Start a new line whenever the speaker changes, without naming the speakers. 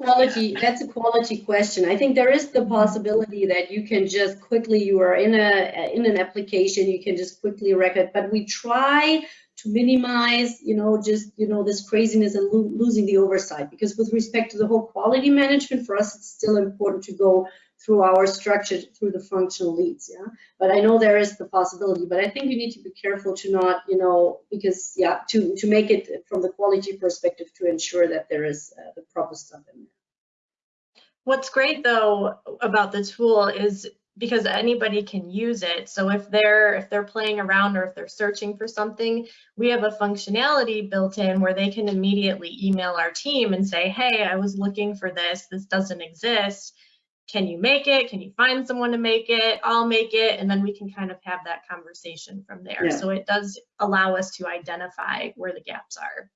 quality, that's a quality question. I think there is the possibility that you can just quickly, you are in a in an application, you can just quickly record, but we try to minimize, you know, just, you know, this craziness and lo losing the oversight. Because with respect to the whole quality management, for us, it's still important to go through our structure, through the functional leads, yeah. But I know there is the possibility, but I think we need to be careful to not, you know, because, yeah, to, to make it from the quality perspective to ensure that there is uh, the proper stuff in there.
What's great though about the tool is because anybody can use it. So if they're if they're playing around or if they're searching for something, we have a functionality built in where they can immediately email our team and say, "Hey, I was looking for this. This doesn't exist. Can you make it? Can you find someone to make it? I'll make it." And then we can kind of have that conversation from there.
Yeah.
So it does allow us to identify where the gaps are.